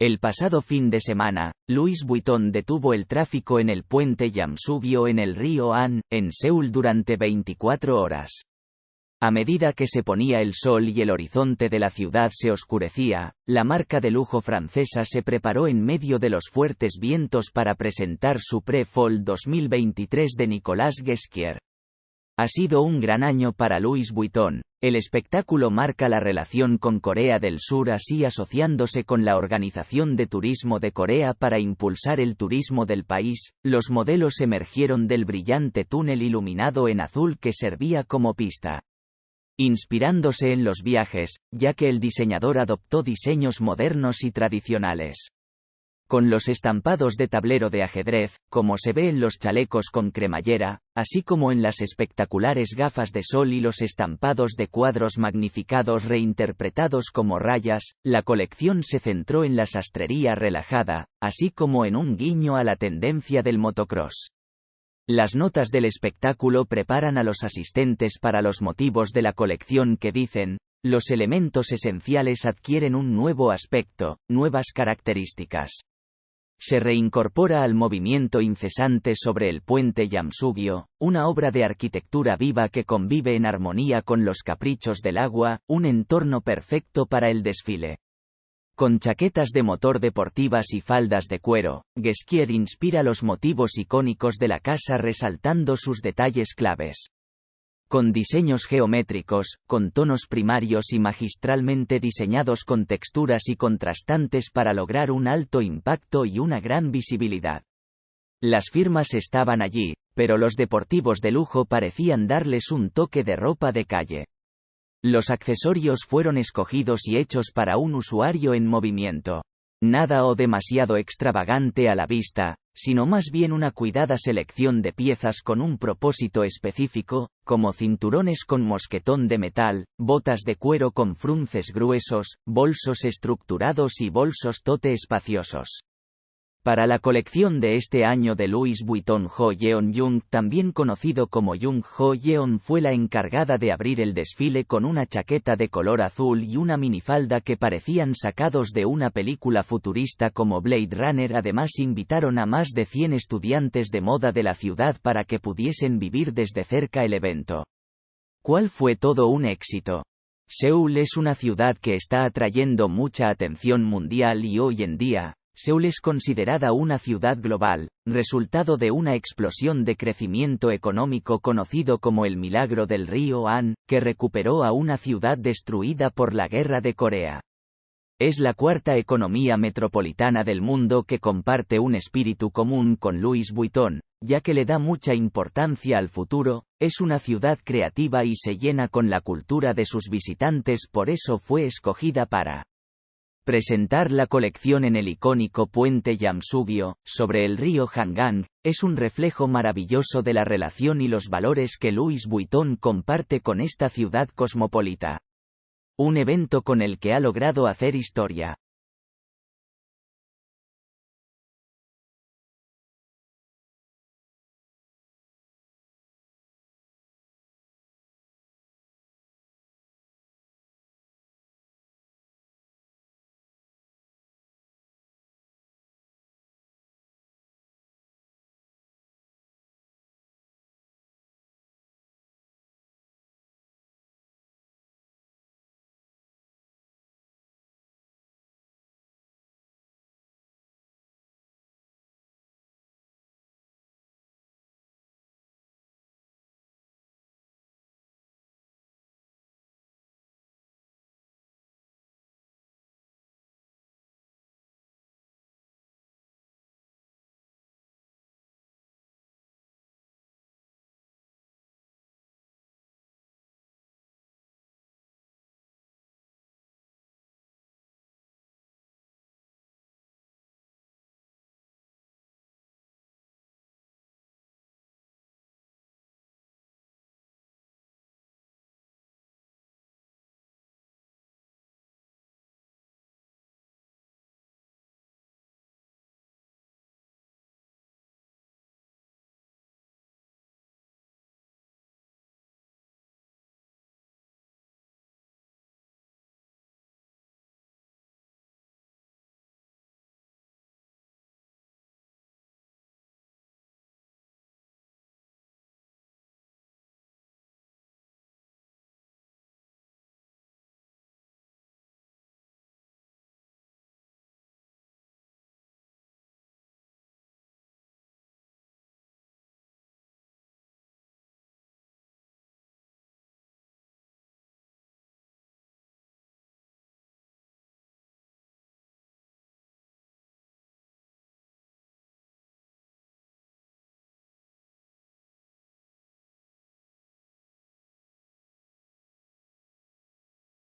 El pasado fin de semana, Louis Vuitton detuvo el tráfico en el puente Yamsugyo en el río An, en Seúl durante 24 horas. A medida que se ponía el sol y el horizonte de la ciudad se oscurecía, la marca de lujo francesa se preparó en medio de los fuertes vientos para presentar su Pre-Fall 2023 de Nicolas Guesquier. Ha sido un gran año para Louis Vuitton. El espectáculo marca la relación con Corea del Sur así asociándose con la Organización de Turismo de Corea para impulsar el turismo del país. Los modelos emergieron del brillante túnel iluminado en azul que servía como pista. Inspirándose en los viajes, ya que el diseñador adoptó diseños modernos y tradicionales con los estampados de tablero de ajedrez, como se ve en los chalecos con cremallera, así como en las espectaculares gafas de sol y los estampados de cuadros magnificados reinterpretados como rayas, la colección se centró en la sastrería relajada, así como en un guiño a la tendencia del motocross. Las notas del espectáculo preparan a los asistentes para los motivos de la colección que dicen, los elementos esenciales adquieren un nuevo aspecto, nuevas características se reincorpora al movimiento incesante sobre el puente Yamsugyo, una obra de arquitectura viva que convive en armonía con los caprichos del agua, un entorno perfecto para el desfile. Con chaquetas de motor deportivas y faldas de cuero, Guesquier inspira los motivos icónicos de la casa resaltando sus detalles claves con diseños geométricos, con tonos primarios y magistralmente diseñados con texturas y contrastantes para lograr un alto impacto y una gran visibilidad. Las firmas estaban allí, pero los deportivos de lujo parecían darles un toque de ropa de calle. Los accesorios fueron escogidos y hechos para un usuario en movimiento. Nada o demasiado extravagante a la vista, sino más bien una cuidada selección de piezas con un propósito específico, como cinturones con mosquetón de metal, botas de cuero con frunces gruesos, bolsos estructurados y bolsos tote espaciosos. Para la colección de este año de Louis Vuitton Ho Yeon Jung, también conocido como Jung Ho Yeon, fue la encargada de abrir el desfile con una chaqueta de color azul y una minifalda que parecían sacados de una película futurista como Blade Runner. Además invitaron a más de 100 estudiantes de moda de la ciudad para que pudiesen vivir desde cerca el evento. ¿Cuál fue todo un éxito? Seúl es una ciudad que está atrayendo mucha atención mundial y hoy en día, Seúl es considerada una ciudad global, resultado de una explosión de crecimiento económico conocido como el milagro del río An, que recuperó a una ciudad destruida por la guerra de Corea. Es la cuarta economía metropolitana del mundo que comparte un espíritu común con Louis Vuitton, ya que le da mucha importancia al futuro, es una ciudad creativa y se llena con la cultura de sus visitantes por eso fue escogida para Presentar la colección en el icónico puente Yamsugyo, sobre el río Hangang, es un reflejo maravilloso de la relación y los valores que Louis Vuitton comparte con esta ciudad cosmopolita. Un evento con el que ha logrado hacer historia.